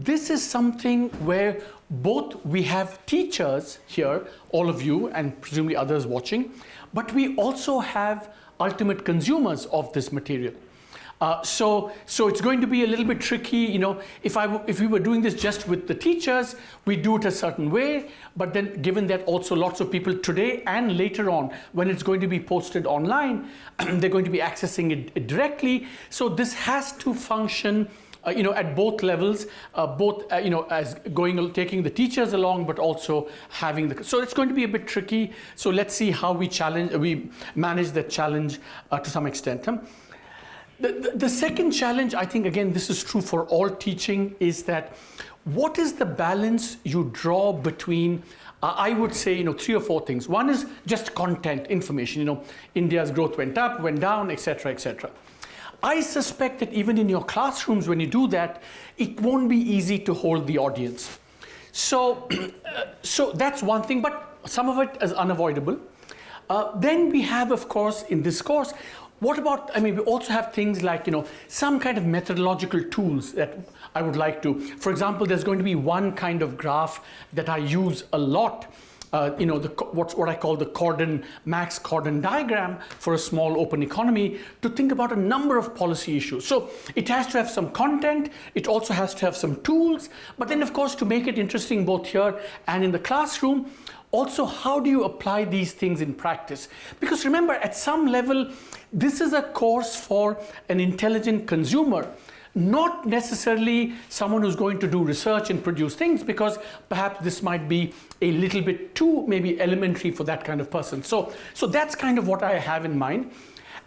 this is something where both we have teachers here, all of you, and presumably others watching, but we also have ultimate consumers of this material. Uh, so, so it's going to be a little bit tricky, you know, if, I, if we were doing this just with the teachers, we do it a certain way, but then given that also lots of people today and later on, when it's going to be posted online, they're going to be accessing it directly. So this has to function uh, you know, at both levels, uh, both, uh, you know, as going, taking the teachers along, but also having the, so it's going to be a bit tricky. So let's see how we challenge, we manage that challenge uh, to some extent. Um, the, the, the second challenge, I think, again, this is true for all teaching, is that what is the balance you draw between uh, I would say, you know, three or four things. One is just content, information, you know, India's growth went up, went down, etc., etc. I suspect that even in your classrooms, when you do that, it won't be easy to hold the audience. So, so that's one thing, but some of it is unavoidable. Uh, then we have, of course, in this course, what about, I mean, we also have things like, you know, some kind of methodological tools that I would like to, for example, there's going to be one kind of graph that I use a lot uh, you know, the, what's what I call the Corden, Max Corden diagram for a small open economy to think about a number of policy issues. So it has to have some content, it also has to have some tools, but then of course to make it interesting both here and in the classroom, also how do you apply these things in practice? Because remember at some level, this is a course for an intelligent consumer not necessarily someone who's going to do research and produce things because perhaps this might be a little bit too maybe elementary for that kind of person. So, so that's kind of what I have in mind.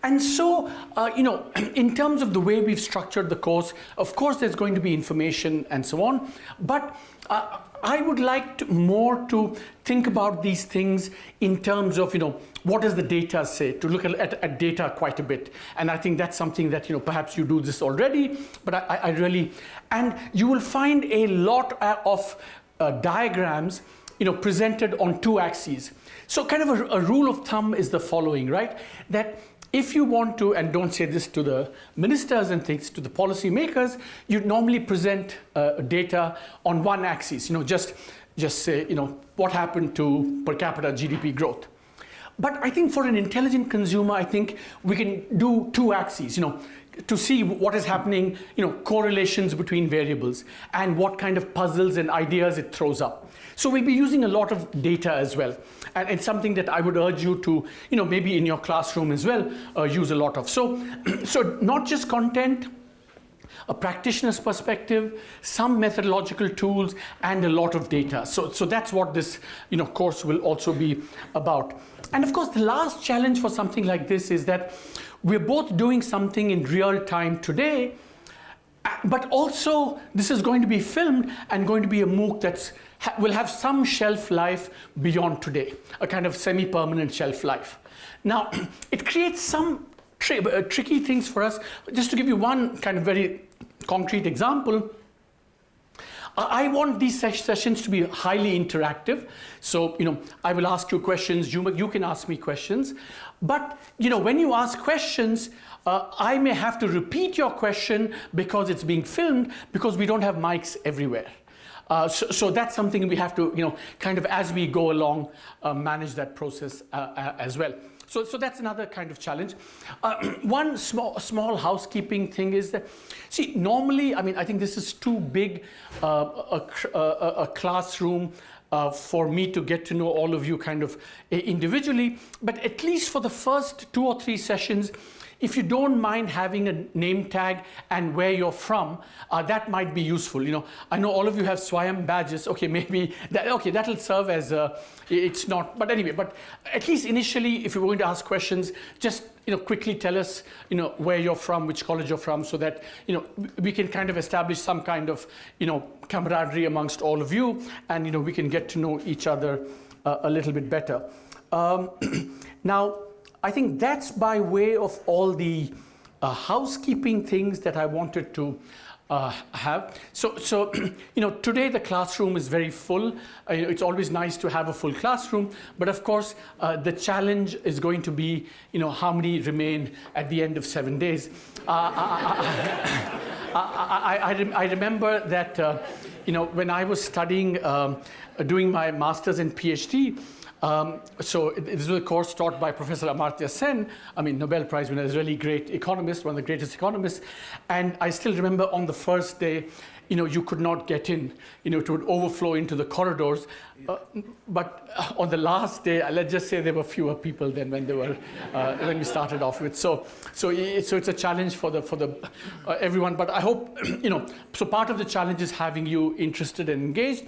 And so, uh, you know, in terms of the way we've structured the course, of course there's going to be information and so on, but uh, I would like to more to think about these things in terms of, you know, what does the data say, to look at, at, at, data quite a bit. And I think that's something that, you know, perhaps you do this already, but I, I really, and you will find a lot uh, of uh, diagrams, you know, presented on two axes. So kind of a, a rule of thumb is the following, right? That if you want to, and don't say this to the ministers and things, to the policy makers, you normally present uh, data on one axis, you know, just, just say, you know, what happened to per capita GDP growth. But I think for an intelligent consumer, I think we can do two axes, you know, to see what is happening, you know, correlations between variables and what kind of puzzles and ideas it throws up. So we'll be using a lot of data as well. And it's something that I would urge you to, you know, maybe in your classroom as well, uh, use a lot of. So, so not just content, a practitioner's perspective, some methodological tools, and a lot of data. So, so that's what this you know, course will also be about. And of course, the last challenge for something like this is that we're both doing something in real time today, but also this is going to be filmed and going to be a MOOC that's will have some shelf life beyond today, a kind of semi-permanent shelf life. Now, it creates some tri uh, tricky things for us. Just to give you one kind of very concrete example, I want these sessions to be highly interactive. So, you know, I will ask you questions, you, you can ask me questions. But, you know, when you ask questions, uh, I may have to repeat your question because it's being filmed because we don't have mics everywhere. Uh, so, so, that's something we have to, you know, kind of as we go along, uh, manage that process uh, uh as well. So, so that's another kind of challenge. Uh, one small, small housekeeping thing is that, see, normally, I mean, I think this is too big a, a, a, classroom uh, for me to get to know all of you kind of individually, but at least for the first two or three sessions, if you don't mind having a name tag and where you're from, uh, that might be useful. You know, I know all of you have SWAYAM badges. Okay, maybe that, okay, that'll serve as a, it's not, but anyway, but at least initially, if you're going to ask questions, just you know, quickly tell us, you know, where you're from, which college you're from, so that, you know, we can kind of establish some kind of, you know, camaraderie amongst all of you, and, you know, we can get to know each other uh, a little bit better. Um, now, I think that's by way of all the uh, housekeeping things that I wanted to uh, have. So, so you know, today the classroom is very full. Uh, it's always nice to have a full classroom, but of course, uh, the challenge is going to be, you know, how many remain at the end of seven days. Uh, I, I, I, I, remember that, uh, you know, when I was studying, um, doing my master's and PhD, um, so this was a course taught by Professor Amartya Sen, I mean, Nobel Prize winner, is a really great economist, one of the greatest economists. And I still remember on the first day, you know, you could not get in, you know, it would overflow into the corridors. Uh, but on the last day, uh, let's just say there were fewer people than when they were, uh, when we started off with. So, so, so it's a challenge for the, for the, uh, everyone, but I hope, you know, so part of the challenge is having you interested and engaged.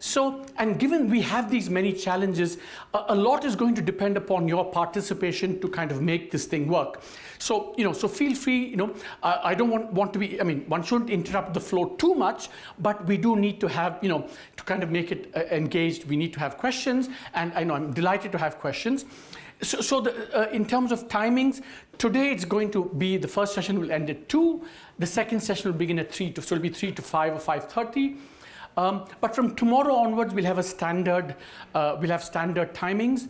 So, and given we have these many challenges, a, a, lot is going to depend upon your participation to kind of make this thing work. So, you know, so feel free, you know, uh, I don't want, want to be, I mean, one shouldn't interrupt the flow too much, but we do need to have, you know, to kind of make it uh, engaged, we need to have questions, and I know I'm delighted to have questions. So, so the, uh, in terms of timings, today it's going to be, the first session will end at 2, the second session will begin at 3, to, so it'll be 3 to 5 or 5.30. Um, but from tomorrow onwards, we'll have a standard, uh, we'll have standard timings.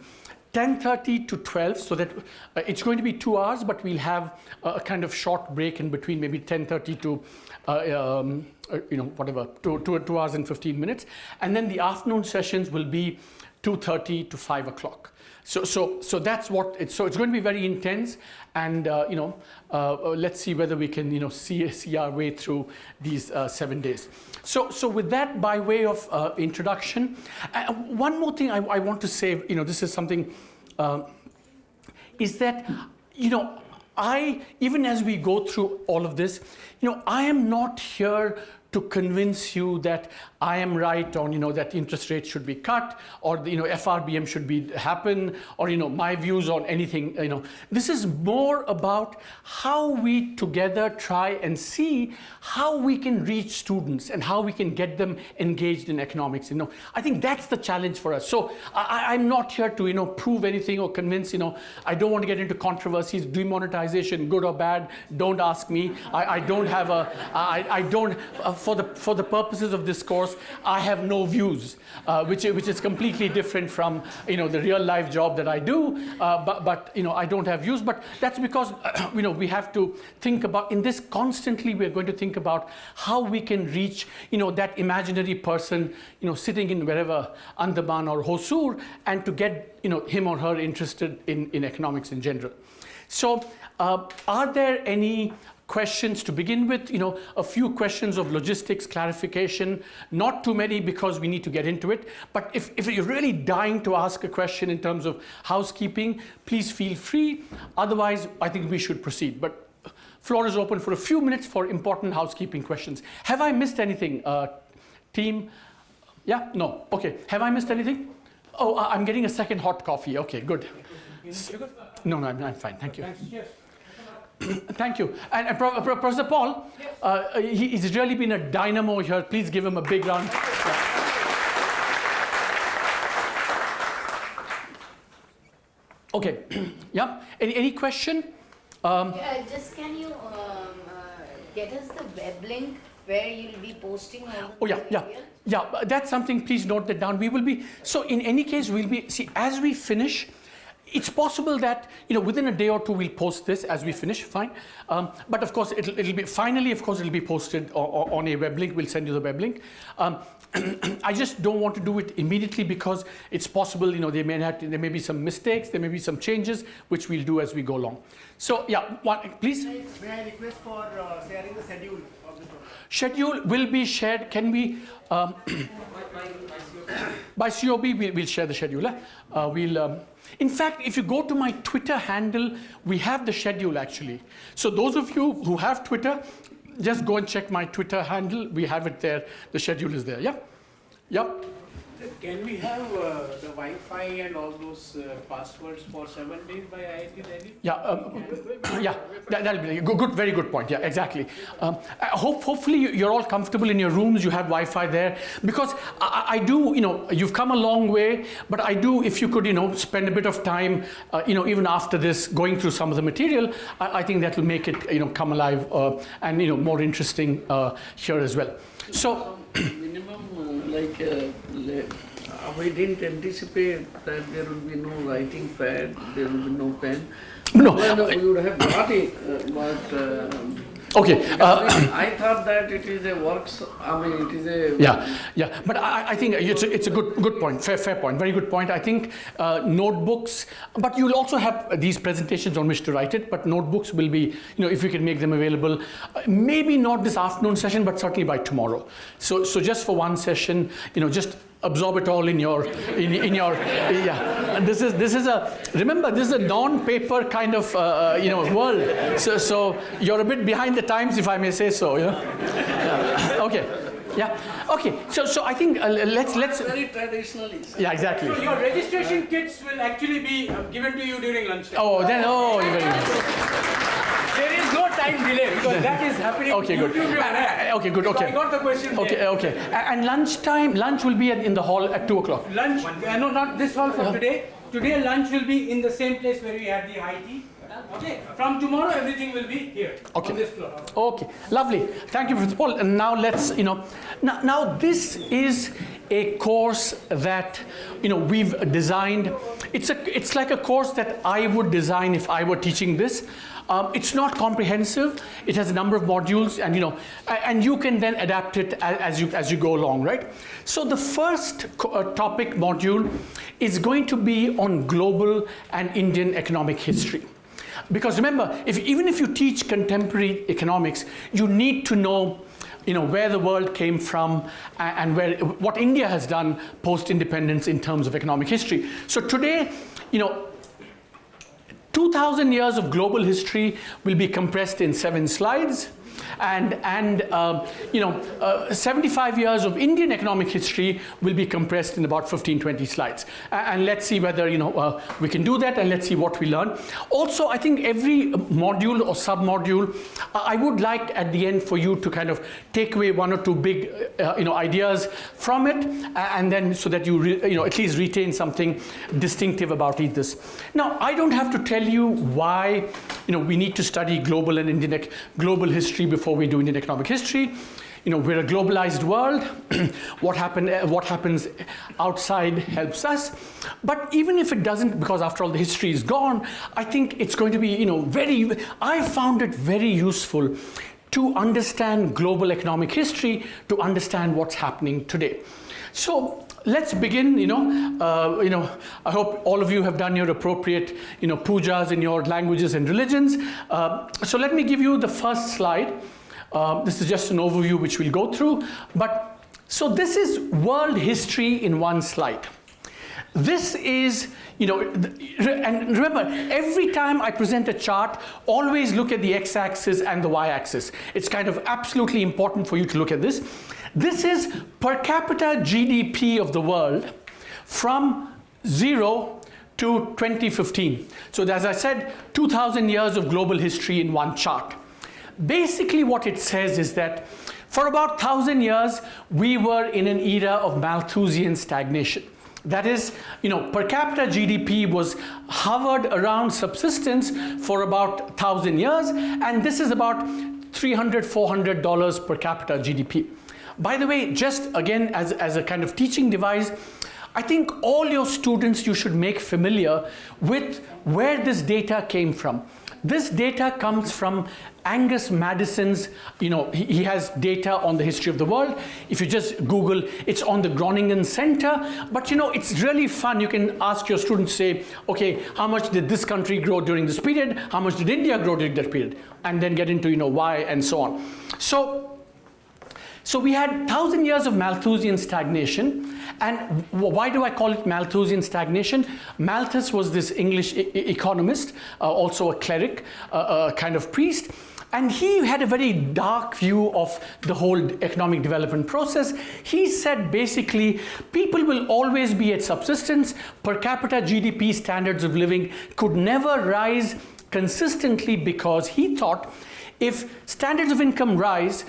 10.30 to 12, so that uh, it's going to be two hours, but we'll have a, a kind of short break in between, maybe 10.30 to, uh, um, uh, you know, whatever, two, two, two hours and 15 minutes. And then the afternoon sessions will be 2.30 to 5 o'clock. So, so, so that's what it's, so it's going to be very intense and, uh, you know, uh, uh, let's see whether we can, you know, see, see our way through these uh, seven days. So, so with that, by way of uh, introduction, uh, one more thing I, I, want to say, you know, this is something, is that, you know, I, even as we go through all of this, you know, I am not here to convince you that I am right on, you know, that interest rates should be cut or, you know, FRBM should be happen or, you know, my views on anything, you know. This is more about how we together try and see how we can reach students and how we can get them engaged in economics, you know. I think that's the challenge for us. So I, am not here to, you know, prove anything or convince, you know, I don't want to get into controversies, demonetization, good or bad, don't ask me. I, I don't have a, I, I don't, uh, for the, for the purposes of this course, I have no views, uh, which, which is completely different from you know, the real life job that I do, uh, but, but you know, I don't have views. But that's because you know, we have to think about, in this constantly we're going to think about how we can reach you know, that imaginary person you know, sitting in wherever, Andaman or Hosur, and to get you know, him or her interested in, in economics in general. So uh, are there any questions to begin with, you know, a few questions of logistics clarification, not too many because we need to get into it, but if, if you're really dying to ask a question in terms of housekeeping, please feel free. Otherwise, I think we should proceed. But floor is open for a few minutes for important housekeeping questions. Have I missed anything, uh, team? Yeah, no, okay. Have I missed anything? Oh, I'm getting a second hot coffee. Okay, good. No, no, I'm, I'm fine. Thank you. Thank you. And, and Professor Paul, yes. uh, he, he's really been a dynamo here. Please give him a big round. Yeah. Okay, yeah. Any, any question? Um, yeah, just can you um, uh, get us the web link where you'll be posting Oh yeah, yeah. Yeah, that's something, please note that down. We will be, so in any case, we'll be, see, as we finish, it's possible that you know within a day or two we'll post this as we finish fine. Um, but of course it'll, it'll, be finally of course it'll be posted on, on a web link. We'll send you the web link. Um, I just don't want to do it immediately because it's possible you know there may have to, there may be some mistakes there may be some changes which we'll do as we go along. So yeah one, please? May I request for uh, sharing the schedule of the program schedule will be shared. Can we um, by COB we'll, we'll, share the schedule eh? uh, we'll um, in fact, if you go to my Twitter handle, we have the schedule actually. So those of you who have Twitter, just go and check my Twitter handle. We have it there. The schedule is there. Yeah? Yeah? Can we have uh, the Wi-Fi and all those uh, passwords for seven days by IIT Delhi? Yeah, um, yeah, that, that'll be good, good, very good point. Yeah, exactly. Um, hope, hopefully you- you're all comfortable in your rooms. You have Wi-Fi there because I, I do, you know, you've come a long way. But I do, if you could, you know, spend a bit of time, uh, you know, even after this, going through some of the material, I, I think that will make it, you know, come alive uh, and you know more interesting uh, here as well. So. minimum, uh, like, uh, uh, we didn't anticipate that there will be no writing pad, there will be no pen. No, Well, we would have got it, uh, but. um, Okay, uh, I thought that it is a works, I mean, it is a. Yeah, yeah, but I, I think it's a, it's a good good point, fair fair point, very good point. I think uh, notebooks, but you'll also have these presentations on which to write it. But notebooks will be, you know, if we can make them available, uh, maybe not this afternoon session, but certainly by tomorrow. So so just for one session, you know, just absorb it all in your in, in your yeah. And this is this is a remember this is a non-paper kind of uh, uh, you know world. So so you're a bit behind the times, if I may say so. You know. Yeah. Okay. Yeah. Okay. So so I think uh, let's let's. Very traditionally. Yeah. Exactly. So your registration kits will actually be uh, given to you during lunchtime. Oh then oh very good. There is no time delay because that is happening. Okay, good. Uh, okay, good, okay. I got the question. Okay. there. Okay. And lunch time, lunch will be at, in the hall at two o'clock. Lunch, uh, no, not this hall for Yeah. today. Today lunch will be in the same place where we had the high tea. Okay, from tomorrow everything will be here Okay. on this floor. Okay, lovely. Thank you, Professor Paul. And now let's, you know, now, now this is a course that, you know, we've designed. It's, a, it's like a course that I would design if I were teaching this. Um, it's not comprehensive. It has a number of modules, and you know, and you can then adapt it as you as you go along, right? So the first uh, topic module is going to be on global and Indian economic history. Because remember, if, even if you teach contemporary economics, you need to know, you know, where the world came from and where, what India has done post-independence in terms of economic history. So today, you know, 2,000 years of global history will be compressed in seven slides. And, and um, you know, uh, 75 years of Indian economic history will be compressed in about 15, 20 slides. And let's see whether you know, uh, we can do that and let's see what we learn. Also, I think every module or sub-module, uh, I would like at the end for you to kind of take away one or two big uh, you know, ideas from it and then so that you, you know, at least retain something distinctive about each this. Now, I don't have to tell you why you know, we need to study global and Indian global history before we do Indian economic history. You know, we're a globalized world. what, happen, uh, what happens outside helps us. But even if it doesn't, because after all the history is gone, I think it's going to be, you know, very, I found it very useful to understand global economic history, to understand what's happening today. So let's begin, you know, uh, you know, I hope all of you have done your appropriate, you know, pujas in your languages and religions. Uh, so let me give you the first slide. Uh, this is just an overview which we'll go through. But so this is world history in one slide. This is, you know, and remember, every time I present a chart, always look at the x-axis and the y-axis. It's kind of absolutely important for you to look at this. This is per capita GDP of the world from zero to 2015. So as I said, 2,000 years of global history in one chart. Basically what it says is that for about 1,000 years, we were in an era of Malthusian stagnation. That is, you know, per capita GDP was hovered around subsistence for about 1,000 years, and this is about $300, $400 per capita GDP. By the way, just again as, as a kind of teaching device, I think all your students you should make familiar with where this data came from. This data comes from Angus Maddison's, you know, he, he has data on the history of the world. If you just Google, it's on the Groningen Center. But you know, it's really fun. You can ask your students, say, okay, how much did this country grow during this period? How much did India grow during that period? And then get into, you know, why and so on. So so we had 1,000 years of Malthusian stagnation. And why do I call it Malthusian stagnation? Malthus was this English e- economist, uh, also a cleric, uh, a kind of priest. And he had a very dark view of the whole economic development process. He said basically people will always be at subsistence, per capita GDP standards of living could never rise consistently because he thought if standards of income rise,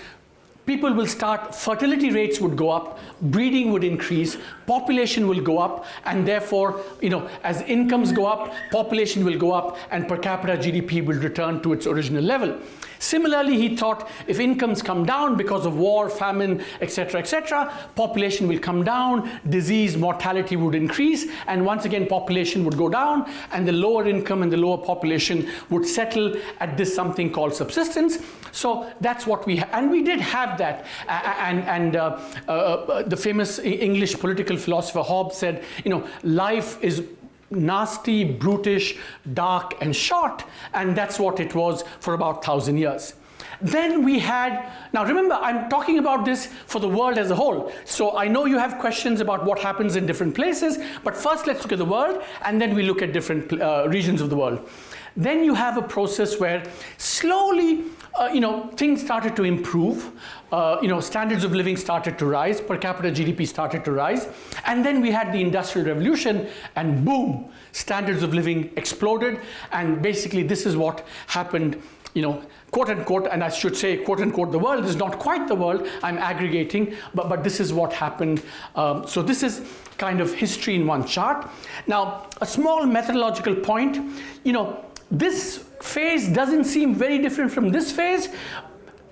people will start, fertility rates would go up, breeding would increase, population will go up, and therefore, you know, as incomes go up, population will go up, and per capita GDP will return to its original level. Similarly, he thought if incomes come down because of war, famine, etc., etc., population will come down, disease, mortality would increase, and once again population would go down, and the lower income and the lower population would settle at this something called subsistence. So that's what we and we did have that. and and uh, uh, uh, the famous English political philosopher Hobbes said, you know, life is nasty, brutish, dark, and short, and that's what it was for about thousand years. Then we had, now remember, I'm talking about this for the world as a whole. So I know you have questions about what happens in different places, but first let's look at the world, and then we look at different uh, regions of the world. Then you have a process where slowly uh, you know, things started to improve. Uh, you know, standards of living started to rise, per capita GDP started to rise, and then we had the Industrial Revolution, and boom, standards of living exploded, and basically this is what happened, you know, quote unquote, and I should say quote unquote, the world is not quite the world, I'm aggregating, but, but this is what happened. Um, so this is kind of history in one chart. Now, a small methodological point, you know, this phase doesn't seem very different from this phase.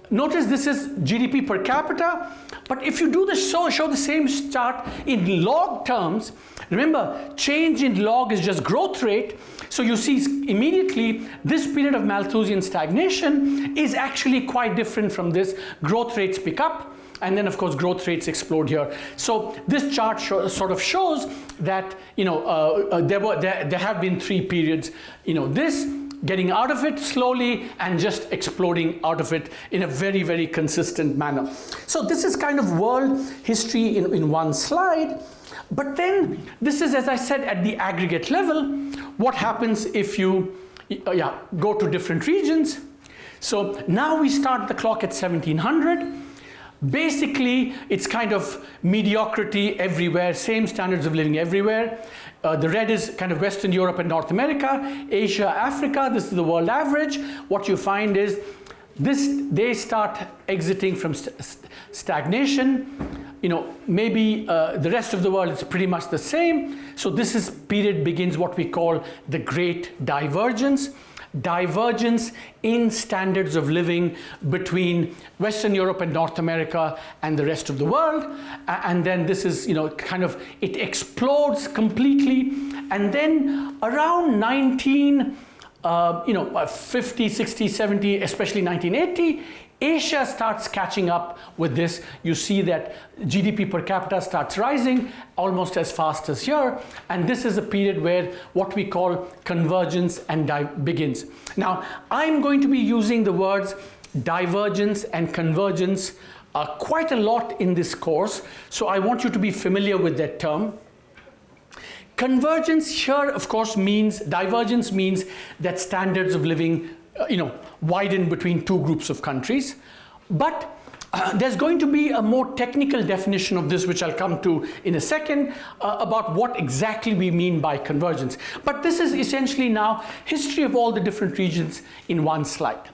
Notice this is GDP per capita, but if you do the show, show the same chart in log terms, remember change in log is just growth rate, so you see immediately this period of Malthusian stagnation is actually quite different from this. Growth rates pick up, and then of course growth rates explode here. So this chart sort of shows that you know uh, uh, there were there, there have been three periods. You know this getting out of it slowly and just exploding out of it in a very, very consistent manner. So this is kind of world history in, in one slide. But then this is, as I said, at the aggregate level, what happens if you uh, yeah, go to different regions. So now we start the clock at 1700. Basically, it's kind of mediocrity everywhere, same standards of living everywhere. Uh, the red is kind of Western Europe and North America, Asia, Africa, this is the world average. What you find is this, they start exiting from st stagnation. You know, maybe uh, the rest of the world is pretty much the same. So this is period begins what we call the great divergence divergence in standards of living between Western Europe and North America and the rest of the world. And then this is, you know, kind of, it explodes completely. And then around 19, uh, you know, 50, 60, 70, especially 1980, Asia starts catching up with this. You see that GDP per capita starts rising almost as fast as here. And this is a period where what we call convergence and begins. Now, I'm going to be using the words divergence and convergence uh, quite a lot in this course. So I want you to be familiar with that term. Convergence here, of course, means, divergence means that standards of living uh, you know, widen between two groups of countries. But uh, there's going to be a more technical definition of this, which I'll come to in a second, uh, about what exactly we mean by convergence. But this is essentially now history of all the different regions in one slide.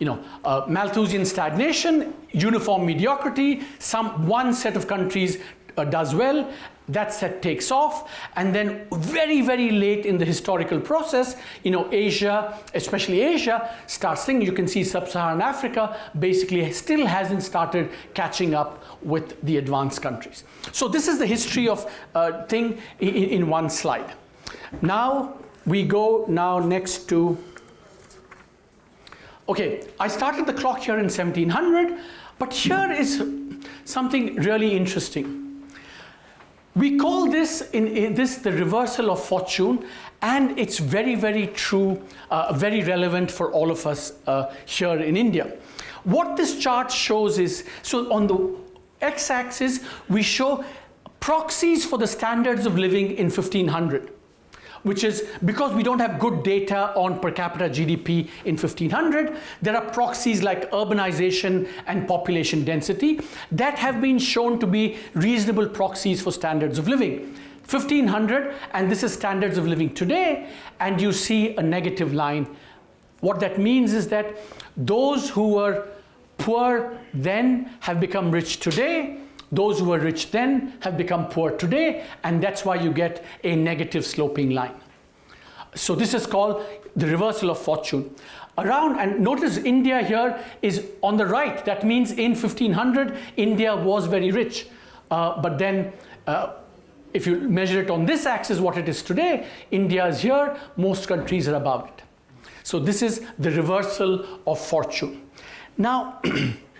You know, uh, Malthusian stagnation, uniform mediocrity, some one set of countries uh, does well, that set takes off. And then very very late in the historical process you know Asia especially Asia starts thinking. You can see sub-Saharan Africa basically still hasn't started catching up with the advanced countries. So this is the history of uh, thing in, in one slide. Now we go now next to okay I started the clock here in 1700 but here is something really interesting we call this in, in, this the reversal of fortune and it's very, very true, uh, very relevant for all of us uh, here in India. What this chart shows is, so on the x-axis we show proxies for the standards of living in 1500. Which is because we don't have good data on per capita GDP in 1500, there are proxies like urbanization and population density that have been shown to be reasonable proxies for standards of living. 1500 and this is standards of living today and you see a negative line. What that means is that those who were poor then have become rich today those who were rich then have become poor today, and that's why you get a negative sloping line. So this is called the reversal of fortune. Around, and notice India here is on the right. That means in 1500, India was very rich. Uh, but then, uh, if you measure it on this axis, what it is today, India is here, most countries are above it. So this is the reversal of fortune. Now,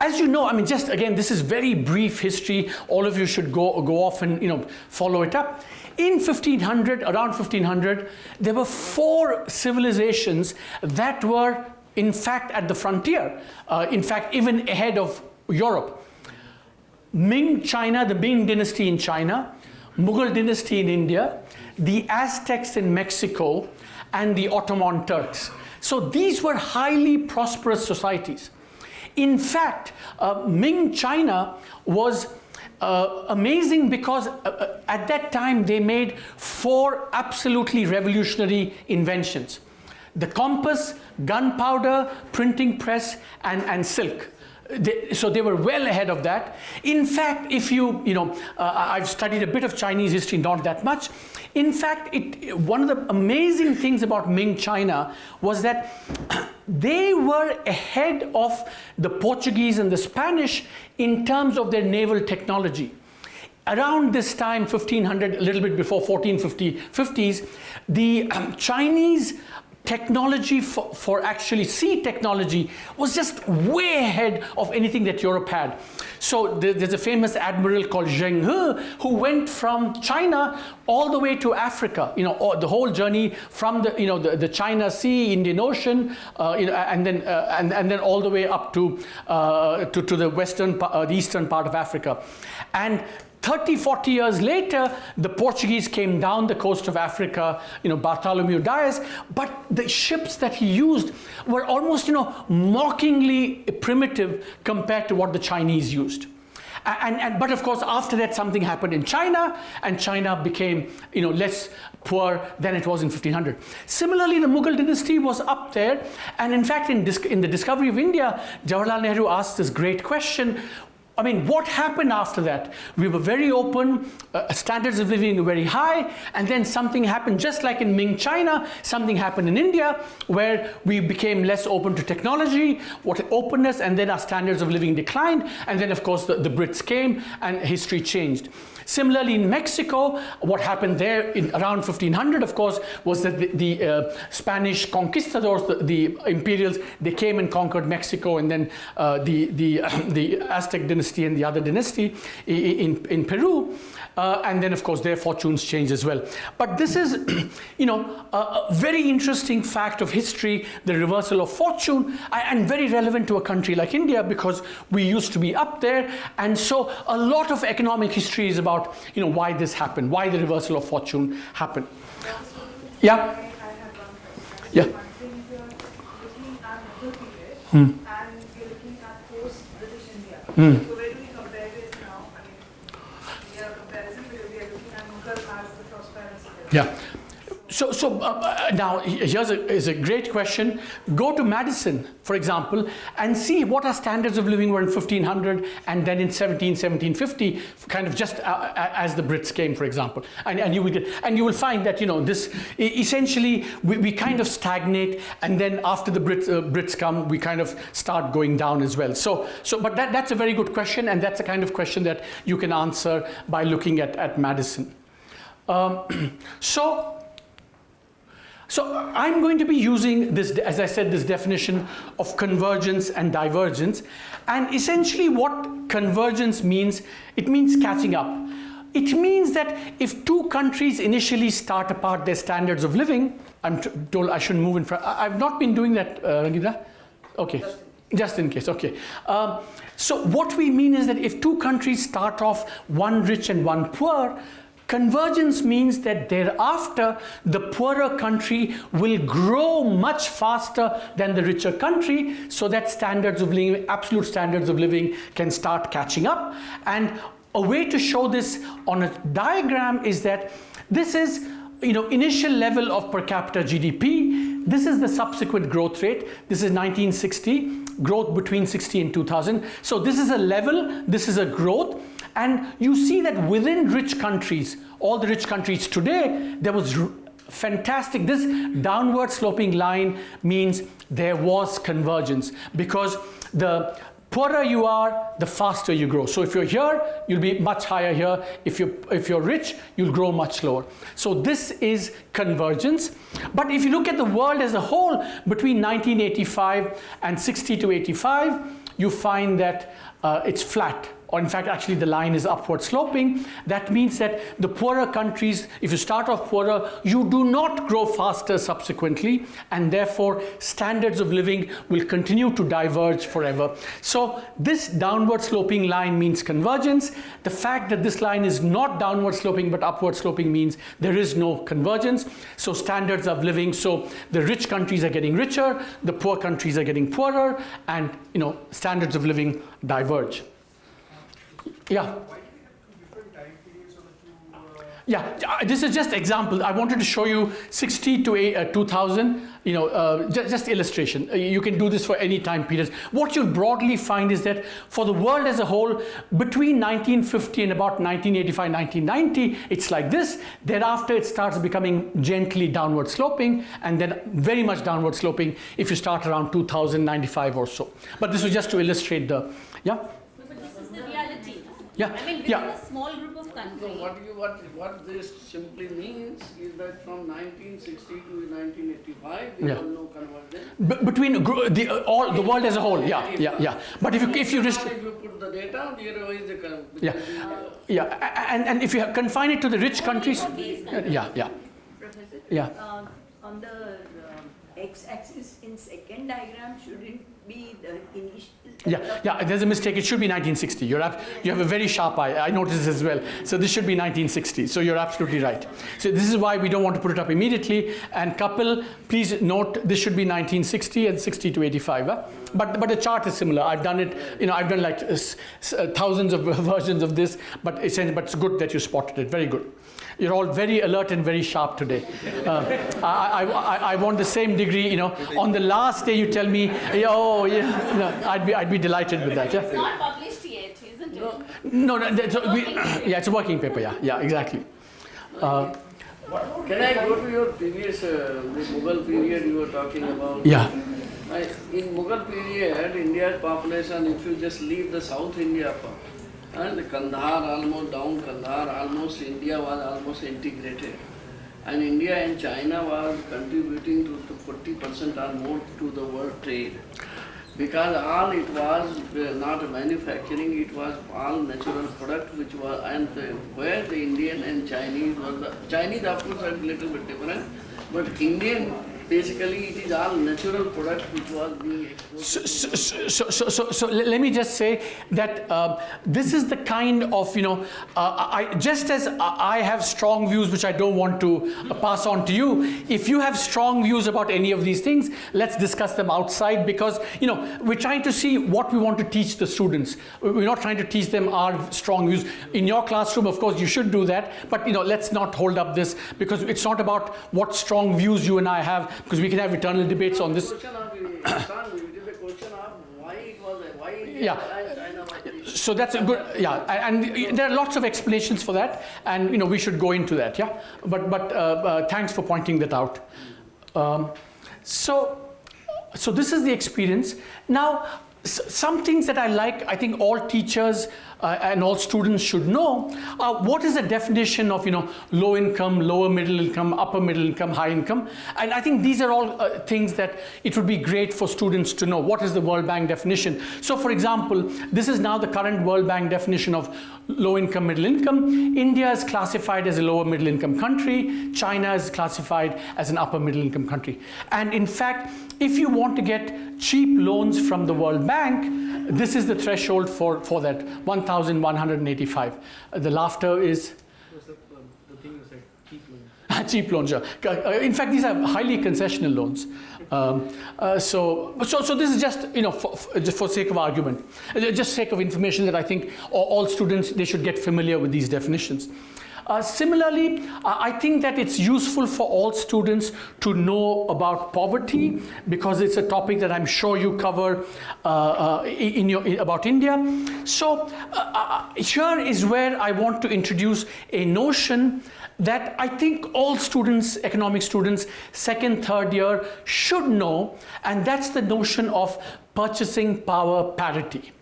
as you know, I mean, just again, this is very brief history. All of you should go, go off and you know, follow it up. In 1500, around 1500, there were four civilizations that were, in fact, at the frontier. Uh, in fact, even ahead of Europe. Ming China, the Ming dynasty in China, Mughal dynasty in India, the Aztecs in Mexico, and the Ottoman Turks. So these were highly prosperous societies. In fact, uh, Ming China was uh, amazing because uh, uh, at that time they made four absolutely revolutionary inventions. The compass, gunpowder, printing press, and, and silk. They, so they were well ahead of that. In fact, if you, you know, uh, I've studied a bit of Chinese history, not that much. In fact, it, one of the amazing things about Ming China was that they were ahead of the Portuguese and the Spanish in terms of their naval technology. Around this time, 1500, a little bit before 1450s, the um, Chinese technology for, for, actually sea technology was just way ahead of anything that Europe had. So there's a famous admiral called Zheng He who went from China all the way to Africa, you know, the whole journey from the, you know, the, the China Sea, Indian Ocean, uh, you know, and then, uh, and, and then all the way up to, uh, to, to the western, uh, the eastern part of Africa. And 30, 40 years later, the Portuguese came down the coast of Africa, you know, Bartholomew Dias, but the ships that he used were almost, you know, mockingly primitive compared to what the Chinese used. And, and, but of course, after that, something happened in China, and China became, you know, less poor than it was in 1500. Similarly, the Mughal dynasty was up there, and in fact, in, in the discovery of India, Jawaharlal Nehru asked this great question, I mean, what happened after that? We were very open, uh, standards of living were very high, and then something happened, just like in Ming China, something happened in India, where we became less open to technology, what openness, and then our standards of living declined, and then of course the, the Brits came, and history changed. Similarly, in Mexico, what happened there in around 1500, of course, was that the, the uh, Spanish conquistadors, the, the, imperials, they came and conquered Mexico, and then uh, the, the, the Aztec dynasty and the other dynasty in, in Peru. Uh, and then, of course, their fortunes changed as well. But this is, you know, a, a, very interesting fact of history, the reversal of fortune, and very relevant to a country like India because we used to be up there. And so a lot of economic history is about, you know, why this happened, why the reversal of fortune happened. Yeah? Yeah. Hmm. And you're looking at post-British India. Hmm. Yeah. So, so uh, uh now here's a, is a great question. Go to Maddison, for example, and see what our standards of living were in 1500 and then in 17, 1750, kind of just uh, as the Brits came, for example. And, and, you will get, and you will find that, you know, this essentially we, we kind of stagnate and then after the Brits, uh, Brits come, we kind of start going down as well. So, so but that, that's a very good question and that's the kind of question that you can answer by looking at, at Maddison. Um, so, so I'm going to be using this, as I said, this definition of convergence and divergence. And essentially what convergence means, it means catching up. It means that if two countries initially start apart their standards of living, I'm told I shouldn't move in front. I've not been doing that, uh, Rangita. Okay, just in case, okay. Um, so what we mean is that if two countries start off one rich and one poor, Convergence means that thereafter the poorer country will grow much faster than the richer country so that standards of living, absolute standards of living can start catching up. And a way to show this on a diagram is that this is you know, initial level of per capita GDP. This is the subsequent growth rate. This is 1960, growth between 60 and 2000. So this is a level, this is a growth. And you see that within rich countries, all the rich countries today, there was fantastic. This downward sloping line means there was convergence because the poorer you are, the faster you grow. So if you're here, you'll be much higher here. If you're, if you're rich, you'll grow much slower. So this is convergence. But if you look at the world as a whole, between 1985 and 60 to 85, you find that uh, it's flat or in fact actually the line is upward sloping, that means that the poorer countries, if you start off poorer, you do not grow faster subsequently and therefore standards of living will continue to diverge forever. So this downward sloping line means convergence. The fact that this line is not downward sloping but upward sloping means there is no convergence. So standards of living, so the rich countries are getting richer, the poor countries are getting poorer and you know standards of living diverge. Yeah. Yeah, uh, this is just example. I wanted to show you 60 to uh, 2000, you know, uh, just, just, illustration. Uh, you can do this for any time period. What you'll broadly find is that for the world as a whole, between 1950 and about 1985, 1990, it's like this. Thereafter, it starts becoming gently downward sloping and then very much downward sloping if you start around 2095 or so. But this was just to illustrate the, yeah? Yeah. I mean, within yeah. a small group of countries. So what you what what this simply means is that from 1960 to 1985 there yeah. was no convergence. B between the uh, all the world as a whole, yeah, yeah, yeah. But if you if you if you put the data, there is the yeah, uh, yeah, and and if you confine it to the rich countries, yeah, yeah, Professor, yeah. Uh, on the uh, x-axis in second diagram, shouldn't be the initial. Yeah, yeah, there's a mistake. It should be 1960. You're up, you have a very sharp eye. I noticed this as well. So this should be 1960. So you're absolutely right. So this is why we don't want to put it up immediately. And couple, please note this should be 1960 and 60 to 85. Huh? But but the chart is similar. I've done it. You know, I've done like uh thousands of versions of this. But it's but it's good that you spotted it. Very good. You're all very alert and very sharp today. Uh, I, I, I, I, want the same degree, you know. On the last day you tell me, oh, yeah, no, I'd, be, I'd be delighted with that. Yeah? It's not published yet, isn't it? No, no, no we, yeah, it's a working paper, yeah, yeah, exactly. Uh, Can I go to your previous, uh, the Mughal period you were talking about? Yeah. I, in Mughal period, India's population, if you just leave the South India and Kandahar almost down, Kandahar almost India was almost integrated. And India and China was contributing to 40% or more to the world trade. Because all it was uh, not manufacturing, it was all natural product which was, and where the Indian and Chinese were the, Chinese of course are a little bit different, but Indian basically it is all natural product which was being exported. So, so, so, so, so, so let me just say that uh, this is the kind of, you know, uh, I, just as I have strong views which I don't want to uh, pass on to you, if you have strong views about any of these things, let's discuss them outside because, you know, we're trying to see what we want to teach the students. We're not trying to teach them our strong views. In your classroom, of course, you should do that, but, you know, let's not hold up this because it's not about what strong views you and I have because we can have eternal debates on this. yeah. So that's a good, yeah, and there are lots of explanations for that, and you know we should go into that, yeah. But but uh, uh, thanks for pointing that out. Um, so so this is the experience. Now some things that I like, I think all teachers uh, and all students should know uh, what is the definition of you know low income lower middle income upper middle income high income? And i think these are all uh, things that it would be great for students to know. What is the world bank definition? So for example this is now the current world bank definition of low income middle income. India is classified as a lower middle income country. China is classified as an upper middle income country. And in fact if you want to get cheap loans from the world bank this is the threshold for for that 1185. Uh, the laughter is cheap loans. Uh, In fact, these are highly concessional loans. Um, uh, so, so, so this is just you know for, for sake of argument, uh, just sake of information that I think all, all students they should get familiar with these definitions. Uh, similarly, uh, I think that it's useful for all students to know about poverty because it's a topic that I'm sure you cover uh, uh, in your in, about India. So uh, uh, here is where I want to introduce a notion that I think all students, economic students, second, third year should know, and that's the notion of purchasing power parity.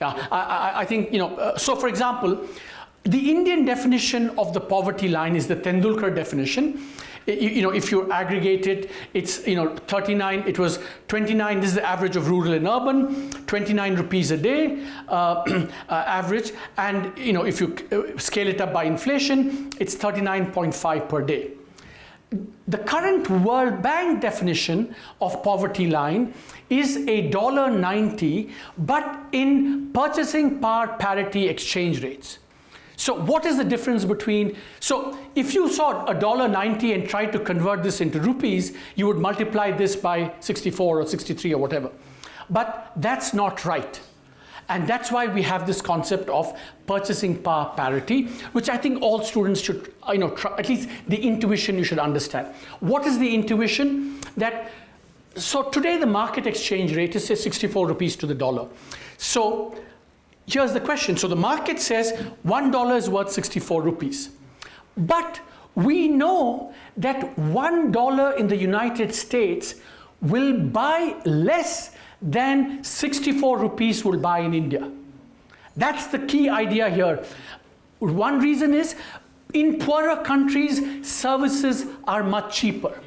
Yeah, I, I, I think, you know, so for example, the Indian definition of the poverty line is the Tendulkar definition. You, you know, if you aggregate it, it's, you know, 39, it was 29, this is the average of rural and urban, 29 rupees a day uh, uh, average. And, you know, if you uh, scale it up by inflation, it's 39.5 per day. The current World Bank definition of poverty line is a dollar 90, but in purchasing power parity exchange rates. So what is the difference between, so if you saw a dollar 90 and tried to convert this into rupees, you would multiply this by 64 or 63 or whatever. But that's not right. And that's why we have this concept of purchasing power parity, which I think all students should, you know, try, at least the intuition you should understand. What is the intuition? That, so today the market exchange rate is say 64 rupees to the dollar. So here's the question. So the market says $1 is worth 64 rupees. But we know that $1 in the United States will buy less than 64 rupees will buy in India. That's the key idea here. One reason is in poorer countries, services are much cheaper.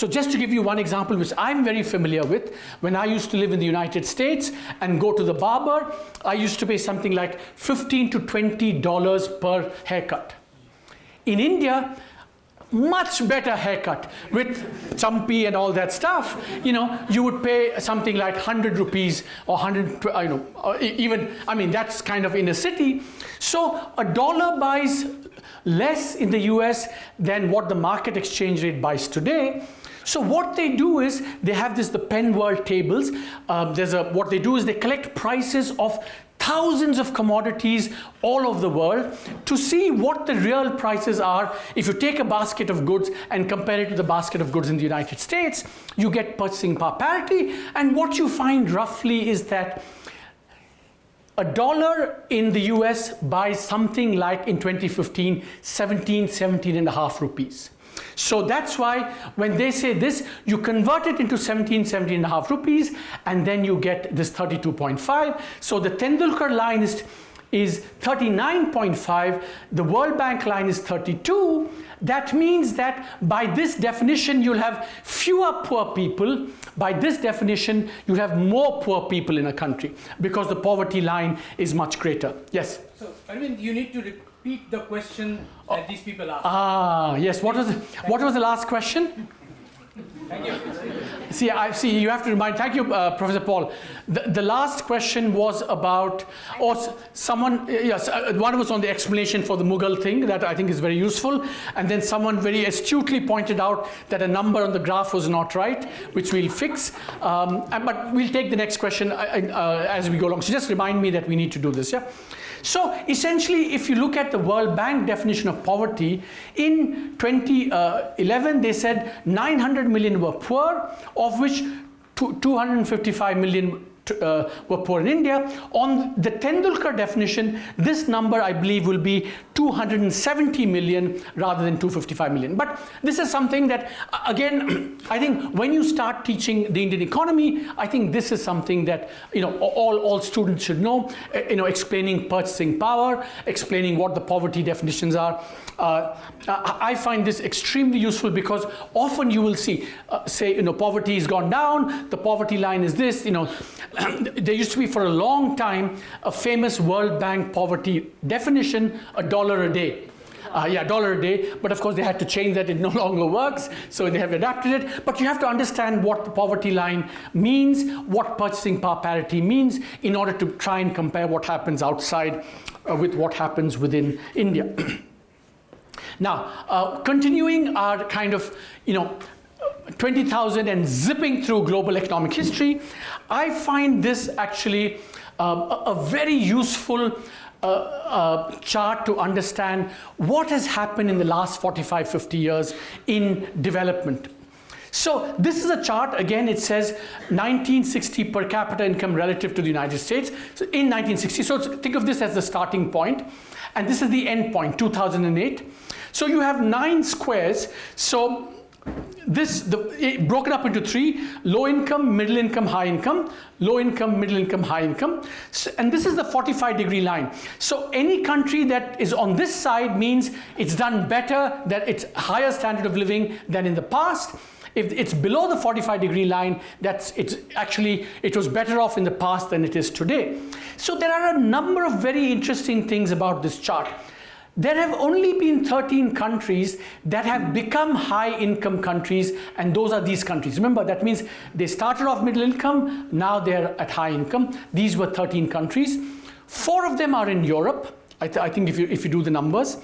So just to give you one example, which I'm very familiar with, when I used to live in the United States and go to the barber, I used to pay something like 15 to 20 dollars per haircut. In India, much better haircut with champi and all that stuff you know you would pay something like 100 rupees or 100 you know even i mean that's kind of in a city so a dollar buys less in the us than what the market exchange rate buys today so what they do is they have this the Penn World tables. Um, there's a what they do is they collect prices of thousands of commodities all over the world to see what the real prices are. If you take a basket of goods and compare it to the basket of goods in the United States, you get purchasing power parity. And what you find roughly is that a dollar in the US buys something like in 2015 17, 17 and a half rupees. So that's why when they say this, you convert it into 17, 17 and a half rupees, and then you get this 32.5. So the Tendulkar line is, is 39.5, the World Bank line is 32. That means that by this definition, you'll have fewer poor people. By this definition, you'll have more poor people in a country because the poverty line is much greater. Yes? So, Arvind, you need to repeat the question that these people asked. Ah, yes. What was the, what was the last question? Thank you. See, I see. You have to remind. Thank you, uh, Professor Paul. The, the last question was about, or someone. Yes, uh, one was on the explanation for the Mughal thing that I think is very useful, and then someone very astutely pointed out that a number on the graph was not right, which we'll fix. Um, and, but we'll take the next question uh, uh, as we go along. So just remind me that we need to do this. Yeah. So essentially, if you look at the World Bank definition of poverty, in 2011 uh, they said 900 million were poor, of which 255 million uh, were poor in India. On the Tendulkar definition, this number I believe will be 270 million rather than 255 million. But this is something that, again, I think when you start teaching the Indian economy, I think this is something that you know all, all students should know. uh, You know, explaining purchasing power, explaining what the poverty definitions are. Uh, I find this extremely useful because often you will see, uh, say, you know, poverty has gone down, the poverty line is this, you know. there used to be for a long time a famous World Bank poverty definition, a dollar a day. Uh, yeah, dollar a day. But of course, they had to change that. It no longer works. So they have adapted it. But you have to understand what the poverty line means, what purchasing power parity means, in order to try and compare what happens outside uh, with what happens within India. Now, uh, continuing our kind of, you know, 20,000 and zipping through global economic history, I find this actually a, a, very useful uh, uh, chart to understand what has happened in the last 45, 50 years in development. So this is a chart, again it says 1960 per capita income relative to the United States so in 1960. So think of this as the starting point and this is the end point, 2008. So you have nine squares. So this the broken up into three low income middle income high income low income middle income high income so, and this is the 45 degree line so any country that is on this side means it's done better that it's higher standard of living than in the past if it's below the 45 degree line, that's it's actually it was better off in the past than it is today. So there are a number of very interesting things about this chart. There have only been 13 countries that have become high income countries and those are these countries. Remember that means they started off middle income, now they're at high income. These were 13 countries. Four of them are in Europe. I, th I think if you, if you do the numbers.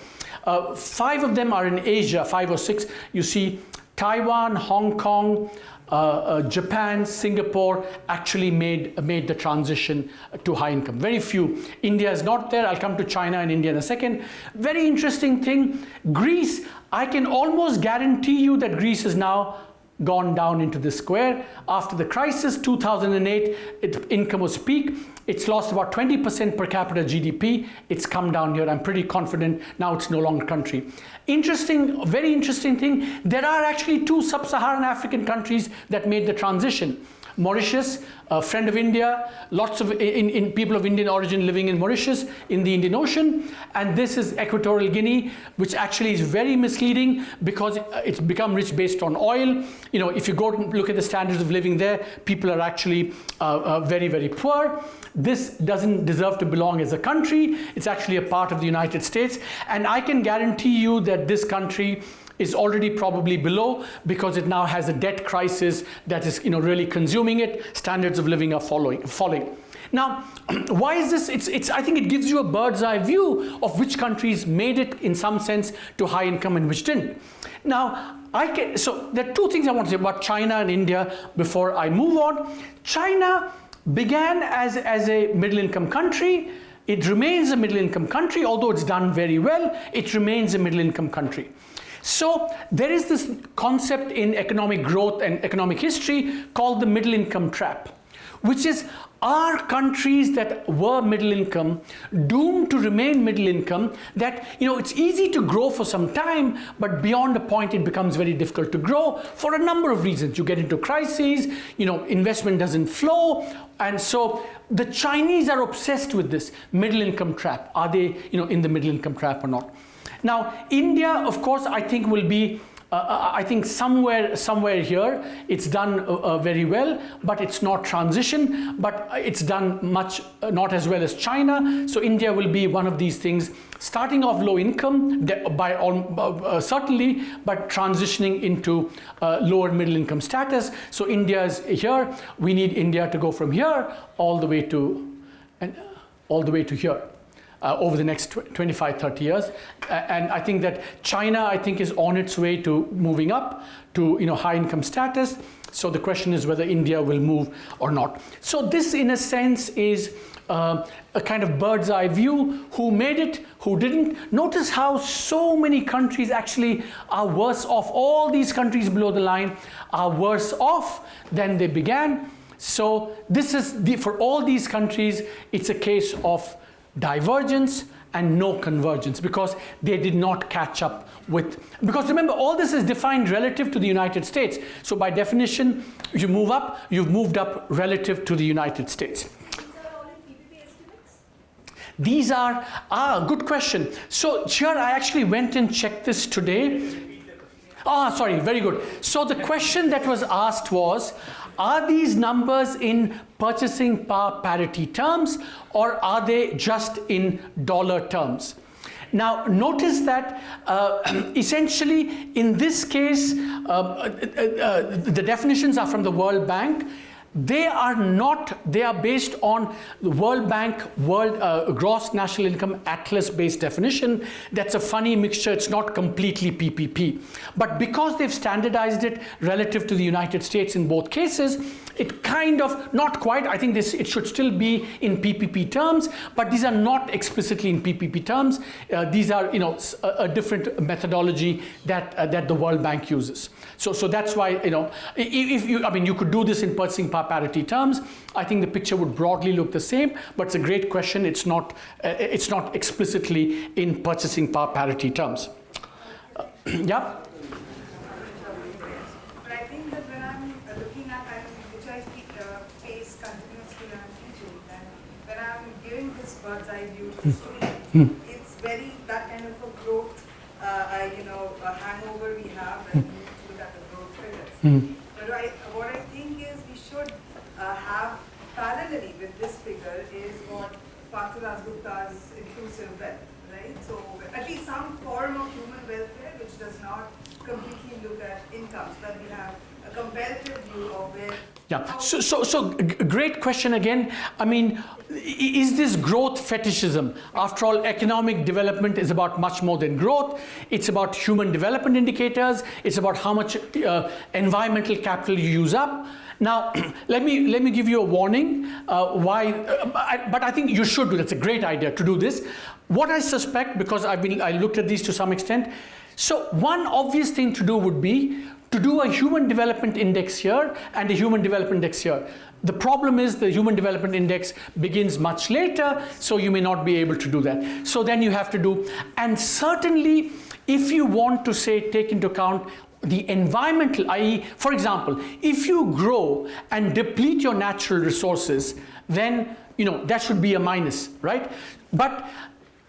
Uh, five of them are in Asia, five or six. You see Taiwan, Hong Kong, Uh, uh, Japan, Singapore actually made, made the transition to high income. Very few. India is not there. I'll come to China and India in a second. Very interesting thing. Greece, I can almost guarantee you that Greece is now gone down into the square. After the crisis, 2008, its income was peak. It's lost about 20% per capita GDP. It's come down here. I'm pretty confident now it's no longer country. Interesting, very interesting thing, there are actually two sub-Saharan African countries that made the transition. Mauritius, a friend of India, lots of in, in people of Indian origin living in Mauritius in the Indian Ocean. And this is Equatorial Guinea, which actually is very misleading because it's become rich based on oil. You know, if you go and look at the standards of living there, people are actually uh, uh, very, very poor. This doesn't deserve to belong as a country. It's actually a part of the United States. And I can guarantee you that this country is already probably below because it now has a debt crisis that is you know, really consuming it. Standards of living are following, falling. Now, why is this? It's, it's, I think it gives you a bird's eye view of which countries made it in some sense to high income and which didn't. Now, I can, so there are two things I want to say about China and India before I move on. China began as, as a middle income country. It remains a middle income country, although it's done very well, it remains a middle income country. So there is this concept in economic growth and economic history called the middle income trap, which is are countries that were middle income doomed to remain middle income that you know it's easy to grow for some time but beyond a point it becomes very difficult to grow for a number of reasons. You get into crises you know investment doesn't flow and so the chinese are obsessed with this middle income trap. Are they you know in the middle income trap or not now, India, of course, I think will be uh, uh, I think somewhere somewhere here it's done uh, uh, very well but it's not transition but it's done much uh, not as well as China. So India will be one of these things starting off low income by all, uh, certainly but transitioning into lower middle income status. So India is here. We need India to go from here all the way to and all the way to here uh, over the next 25, 30 years. And I think that China, I think, is on its way to moving up to you know, high income status. So the question is whether India will move or not. So this, in a sense, is uh, a kind of bird's eye view, who made it, who didn't. Notice how so many countries actually are worse off. All these countries below the line are worse off than they began. So this is, the, for all these countries, it's a case of divergence and no convergence because they did not catch up with, because remember all this is defined relative to the United States. So by definition, you move up, you've moved up relative to the United States. These are, ah, good question. So here I actually went and checked this today. Ah, sorry, very good. So the question that was asked was, are these numbers in purchasing power parity terms or are they just in dollar terms? Now notice that uh, essentially in this case uh, uh, uh, the definitions are from the World Bank they are not, they are based on the World Bank World uh, Gross National Income Atlas based definition. That's a funny mixture, it's not completely PPP. But because they've standardized it relative to the United States in both cases, it kind of, not quite, I think this, it should still be in PPP terms, but these are not explicitly in PPP terms. Uh, these are, you know, a, a different methodology that, uh, that the World Bank uses. So, so that's why, you know, if you, I mean, you could do this in purchasing power parity terms. I think the picture would broadly look the same, but it's a great question. It's not, uh, it's not explicitly in purchasing power parity terms. Uh, yeah? But I think that when I'm uh, looking at, I mean, which I fe- uh, face continuously when I'm when I'm giving this bird's eye view to the student, it's very, that kind of a growth, uh, you know, a hangover we have when we look at the growth figures. But I, what I think is we should uh, have parallelly with this figure is what Partha Dasgupta's inclusive wealth, right? So at least some form of human welfare which does not completely look at incomes, but we have a comparative view of where. Yeah, so, so, so great question again. I mean, is this growth fetishism? After all, economic development is about much more than growth. It's about human development indicators. It's about how much uh, environmental capital you use up. Now, let me, let me give you a warning uh, why, uh, I, but I think you should do, that's a great idea to do this. What I suspect, because I've been, I looked at these to some extent, so one obvious thing to do would be to do a human development index here and a human development index here. The problem is the human development index begins much later, so you may not be able to do that. So then you have to do, and certainly if you want to say take into account the environmental, i.e., for example, if you grow and deplete your natural resources, then you know that should be a minus, right? But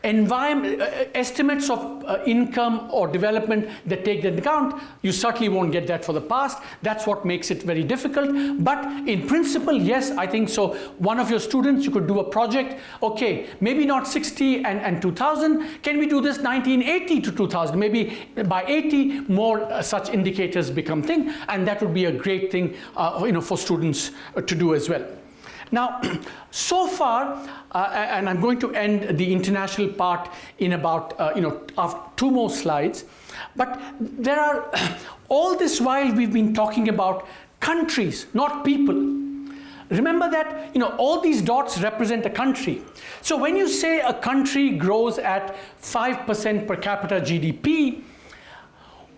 environment, uh, estimates of uh, income or development that take that into account, you certainly won't get that for the past. That's what makes it very difficult. But in principle, yes, I think so. One of your students, you could do a project, okay, maybe not 60 and, and 2000. Can we do this 1980 to 2000? Maybe by 80, more uh, such indicators become thing, and that would be a great thing uh, you know, for students uh, to do as well. Now, so far, uh, and I'm going to end the international part in about, uh, you know, two more slides, but there are, all this while we've been talking about countries, not people. Remember that, you know, all these dots represent a country. So when you say a country grows at 5% per capita GDP,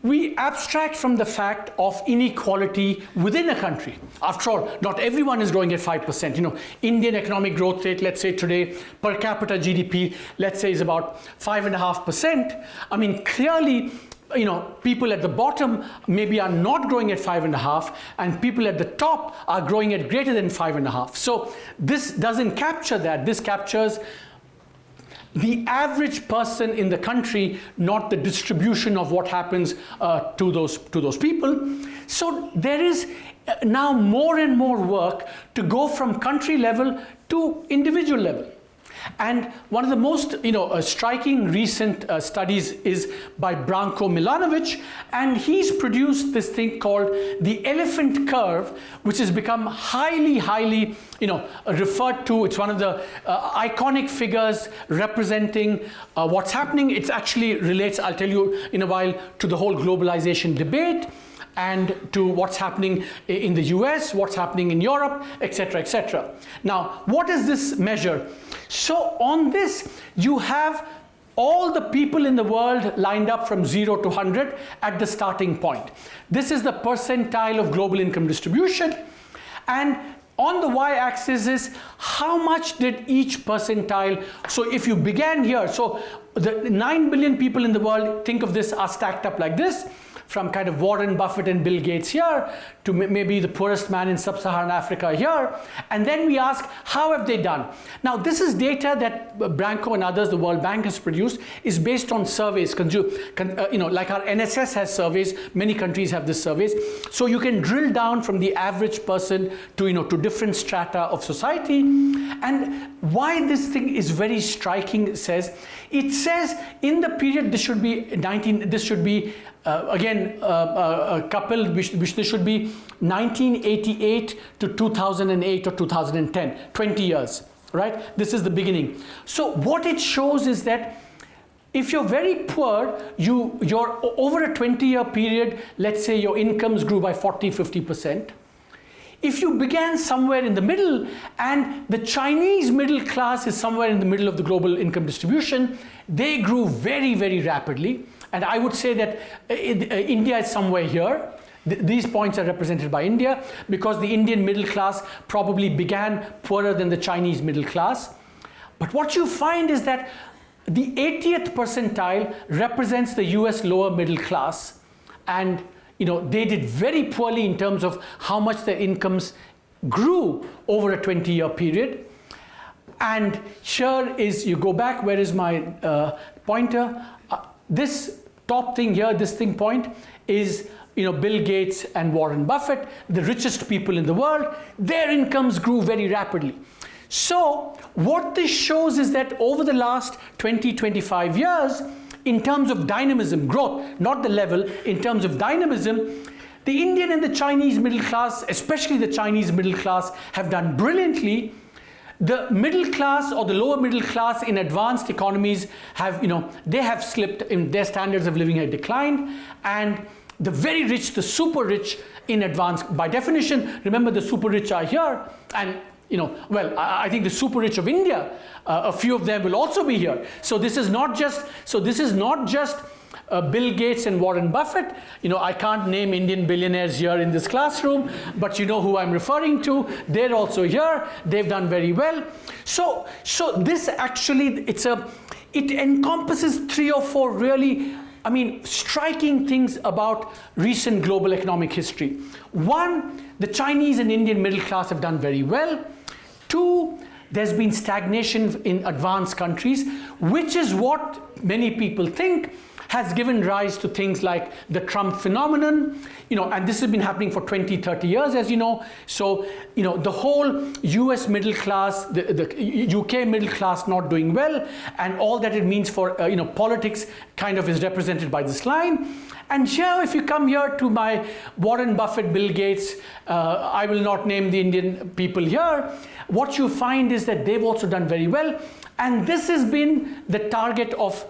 we abstract from the fact of inequality within a country. After all, not everyone is growing at 5%. You know, Indian economic growth rate, let's say today, per capita GDP, let's say is about 5.5%. I mean, clearly, you know, people at the bottom maybe are not growing at five and a half, and people at the top are growing at greater than five and a half. So this doesn't capture that. This captures the average person in the country, not the distribution of what happens uh, to, those, to those people. So there is uh, now more and more work to go from country level to individual level. And one of the most you know, uh, striking recent uh, studies is by Branko Milanovic, and he's produced this thing called the elephant curve, which has become highly, highly you know, referred to. It's one of the uh, iconic figures representing uh, what's happening. It actually relates, I'll tell you in a while, to the whole globalization debate and to what's happening in the US, what's happening in Europe, etc., etc. Now, what is this measure? So on this, you have all the people in the world lined up from 0 to 100 at the starting point. This is the percentile of global income distribution. And on the y-axis is how much did each percentile, so if you began here, so the 9 billion people in the world, think of this are stacked up like this, from kind of Warren Buffett and Bill Gates here to maybe the poorest man in sub-Saharan Africa here. And then we ask, how have they done? Now, this is data that Branko and others, the World Bank has produced, is based on surveys. Uh, you know, like our NSS has surveys, many countries have this surveys. So you can drill down from the average person to, you know, to different strata of society. And why this thing is very striking says, it says in the period this should be 19 this should be uh, again uh, uh, coupled which, which this should be 1988 to 2008 or 2010 20 years right? This is the beginning. So what it shows is that if you're very poor you you're over a 20 year period let's say your incomes grew by 40 50 percent if you began somewhere in the middle and the Chinese middle class is somewhere in the middle of the global income distribution, they grew very, very rapidly. And I would say that uh, uh, India is somewhere here. These points are represented by India because the Indian middle class probably began poorer than the Chinese middle class. But what you find is that the 80th percentile represents the US lower middle class and you know, they did very poorly in terms of how much their incomes grew over a 20 year period. And here is, you go back, where is my uh, pointer? Uh, this top thing here, this thing point, is you know, Bill Gates and Warren Buffett, the richest people in the world, their incomes grew very rapidly. So what this shows is that over the last 20, 25 years, in terms of dynamism, growth, not the level, in terms of dynamism, the Indian and the Chinese middle class, especially the Chinese middle class, have done brilliantly. The middle class or the lower middle class in advanced economies have, you know, they have slipped in their standards of living have declined and the very rich, the super rich in advanced, by definition, remember the super rich are here and you know, well, I, I think the super rich of India, uh, a few of them will also be here. So this is not just, so this is not just uh, Bill Gates and Warren Buffett. You know, I can't name Indian billionaires here in this classroom, but you know who I'm referring to. They're also here. They've done very well. So, so this actually, it's a, it encompasses three or four really I mean, striking things about recent global economic history. One, the Chinese and Indian middle class have done very well. Two, there's been stagnation in advanced countries, which is what many people think has given rise to things like the Trump phenomenon, you know, and this has been happening for 20, 30 years, as you know. So, you know, the whole US middle class, the, the UK middle class not doing well, and all that it means for, uh, you know, politics kind of is represented by this line. And here, if you come here to my Warren Buffett, Bill Gates, uh, I will not name the Indian people here, what you find is that they've also done very well. And this has been the target of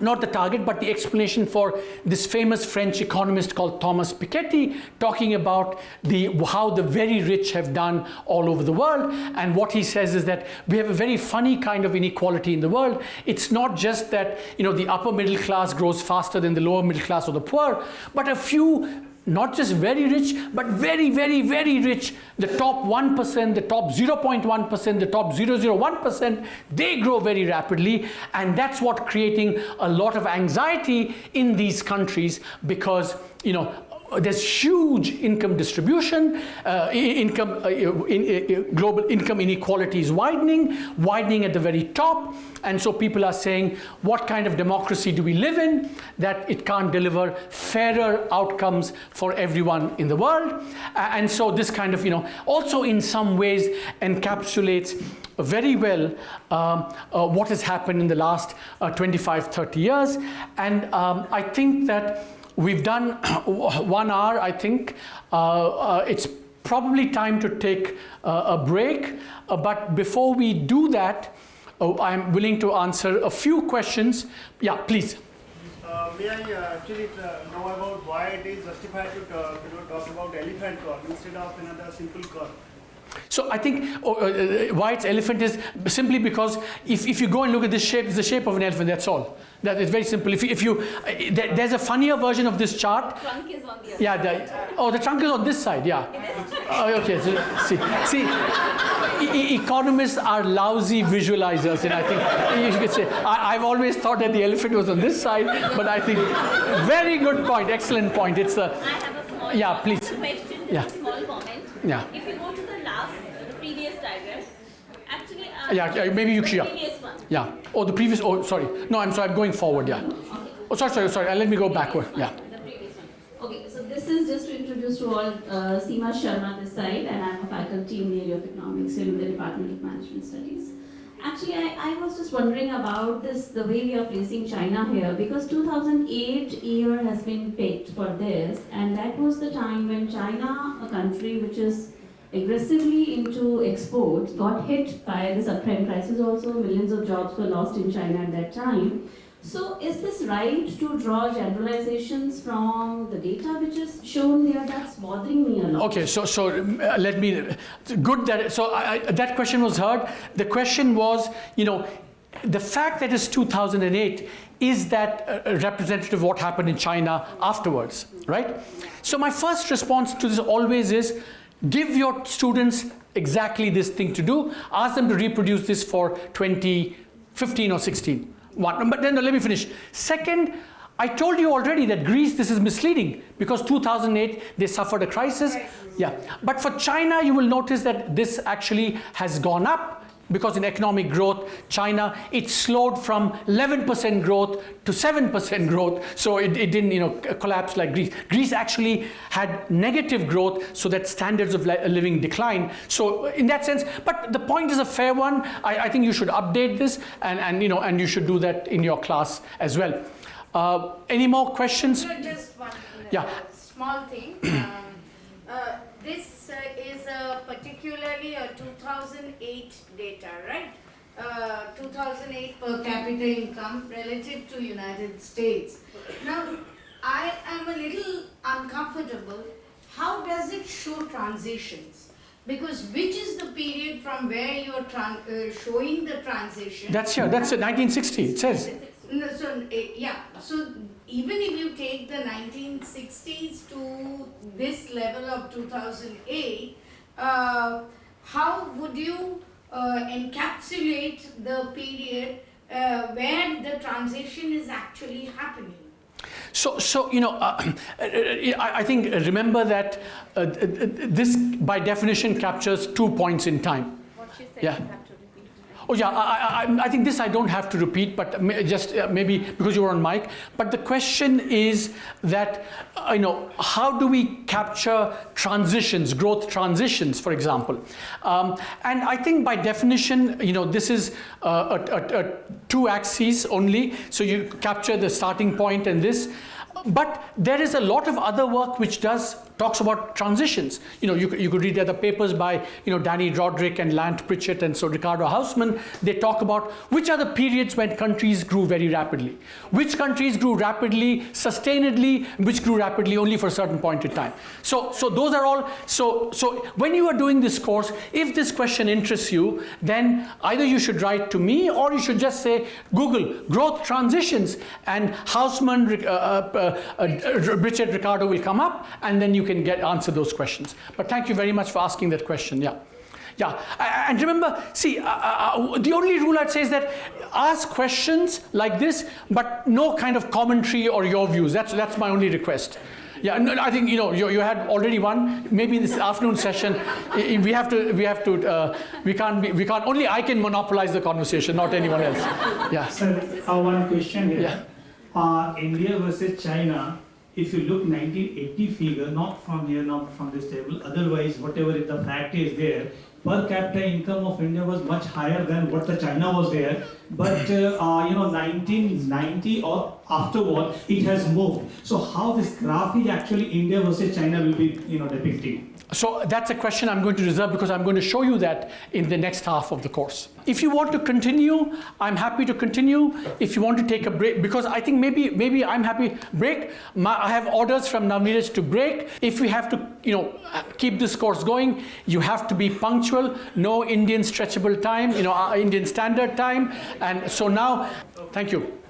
not the target, but the explanation for this famous French economist called Thomas Piketty, talking about the, how the very rich have done all over the world. And what he says is that we have a very funny kind of inequality in the world. It's not just that you know, the upper middle class grows faster than the lower middle class or the poor, but a few not just very rich, but very, very, very rich. The top 1%, the top 0.1%, the top 001%, they grow very rapidly. And that's what creating a lot of anxiety in these countries because, you know, there's huge income distribution, uh, income, uh, in, uh, global income inequality is widening, widening at the very top. And so people are saying, what kind of democracy do we live in that it can't deliver fairer outcomes for everyone in the world? and so this kind of, you know, also in some ways encapsulates very well um, uh, what has happened in the last uh, 25, 30 years. And um, I think that We've done one hour, I think. Uh, uh, it's probably time to take uh, a break. Uh, but before we do that, oh, I'm willing to answer a few questions. Yeah, please. Uh, may I uh, actually know about why it is justified to talk, you know, talk about elephant curve instead of another simple curve? So I think uh, uh, why it's elephant is simply because if, if you go and look at this shape, it's the shape of an elephant, that's all. That is very simple. If you, if you uh, there, there's a funnier version of this chart. The trunk is on the other Yeah, the, oh, the trunk is on this side, yeah. Oh, okay, so, see, see e economists are lousy visualizers, and I think you could say, I, have always thought that the elephant was on this side, but I think, very good point, excellent point. It's a, I have a small yeah, please. question, yeah. a small comment. Yeah. If you go to the last, the previous diagram, actually, uh, yeah, yeah, maybe you one. Yeah. Oh, the previous. Oh, sorry. No, I'm sorry. I'm going forward. Yeah. Okay. Oh, sorry, sorry, sorry. Let me go backward. Yeah. The previous one. Okay. So this is just to introduce to all uh, Seema Sharma this side, and I'm a faculty in the area of economics here in the Department of Management Studies. Actually, I, I was just wondering about this, the way we are placing China here, because 2008 year has been picked for this, and that was the time when China, a country which is aggressively into exports, got hit by the subprime crisis also, millions of jobs were lost in China at that time. So is this right to draw generalizations from the data which is shown there? That's bothering me a lot. Okay, so so uh, let me. Good that so I, I, that question was heard. The question was, you know, the fact that it's 2008 is that uh, representative of what happened in China afterwards, right? So my first response to this always is, give your students exactly this thing to do. Ask them to reproduce this for 2015 or 16. One, but then let me finish. Second, I told you already that Greece, this is misleading because 2008 they suffered a crisis. Yeah, but for China, you will notice that this actually has gone up because in economic growth, China, it slowed from 11% growth to 7% growth. So it, it didn't you know, collapse like Greece. Greece actually had negative growth so that standards of living declined. So in that sense, but the point is a fair one. I, I think you should update this and, and, you know, and you should do that in your class as well. Uh, any more questions? No, just one Yeah. small thing. um, uh, this uh, is a particularly a 2008 data, right? Uh, 2008 per capita income relative to United States. Now, I am a little uncomfortable. How does it show transitions? Because which is the period from where you are uh, showing the transition? That's here, that's it, 1960, it says. No, so eh, yeah, so even if you take the 1960s to this level of 2008, uh, how would you uh, encapsulate the period uh, where the transition is actually happening? So, so you know, uh, I, I think remember that uh, this by definition captures two points in time. What she said Yeah. you have to repeat. Oh yeah, I, I, I think this I don't have to repeat, but just uh, maybe because you were on mic. But the question is that, uh, you know, how do we capture transitions, growth transitions, for example? Um, and I think by definition, you know, this is uh, a, a, a two axes only. So you capture the starting point and this. But there is a lot of other work which does talks about transitions. You know, you, could- you could read the other papers by, you know, Dani Rodrik and Lant Pritchett and so Ricardo Hausmann. They talk about which are the periods when countries grew very rapidly. Which countries grew rapidly, sustainedly, which grew rapidly only for a certain point in time. So, so those are all, so, so when you are doing this course, if this question interests you, then either you should write to me or you should just say, Google growth transitions and Hausmann, uh, uh, uh, uh, Richard Ricardo will come up and then you can get answer those questions. But thank you very much for asking that question. Yeah. Yeah, and remember, see, uh, uh, the only rule I'd say is that ask questions like this, but no kind of commentary or your views. That's, that's my only request. Yeah, no, I think you know you, you had already one. Maybe in this afternoon session, we have to we have to uh, we can't be, we can't only I can monopolize the conversation, not anyone else. Yeah. Sir, uh, one question here. Yeah. Uh, India versus China, if you look 1980 figure, not from here, not from this table, otherwise whatever the fact is there, per capita income of India was much higher than what the China was there. But uh, uh, you know, 1990 or afterward, it has moved. So how this graph is actually India versus China will be you know depicting. So that's a question I'm going to reserve because I'm going to show you that in the next half of the course. If you want to continue, I'm happy to continue. If you want to take a break, because I think maybe maybe I'm happy break. My, I have orders from Navneeraj to break. If we have to, you know, keep this course going, you have to be punctual. No Indian stretchable time, you know, uh, Indian standard time. And so now, thank you.